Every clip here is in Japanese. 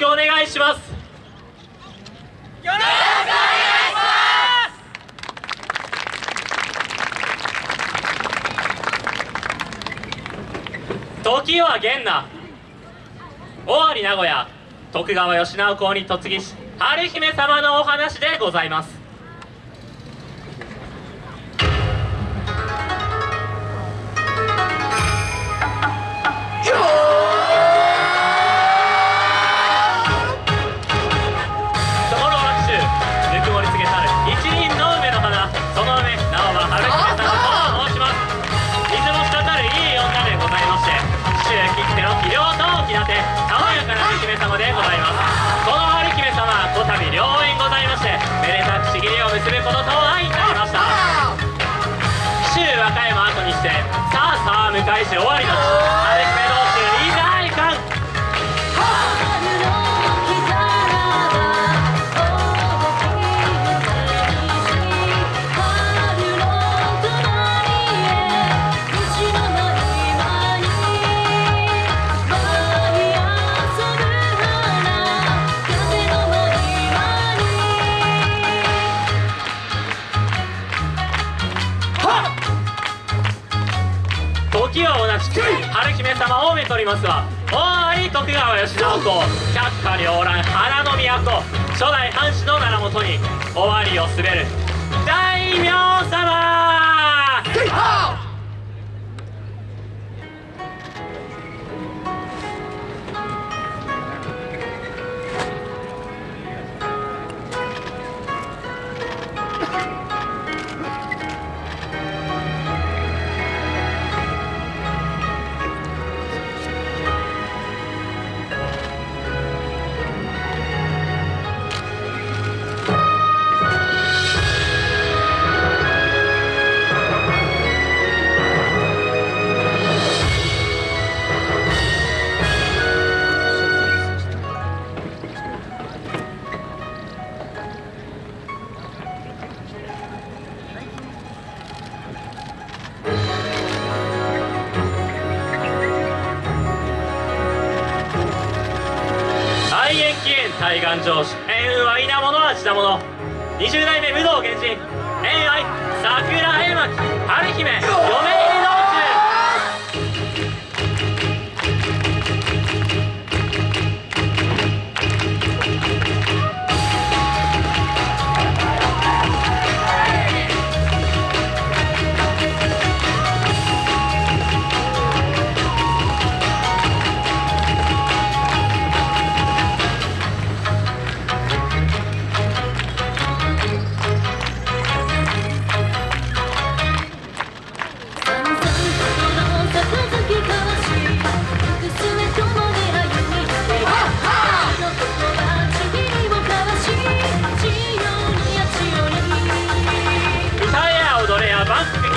くお願いします。よろしくお願いします。時は元那。尾張名古屋。徳川吉直公に嫁ぎし春姫様のお話でございます。あさあ迎えし終わりの時は同じく春姫様をめとりますは大い徳川慶喜公百花繚乱花の都初代藩士の名のもとに尾張を滑る大名様海岸上主縁運は稲物は地だもの。20代目武道源氏縁愛桜絵巻春姫嫁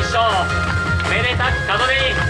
一生。めでたく門出に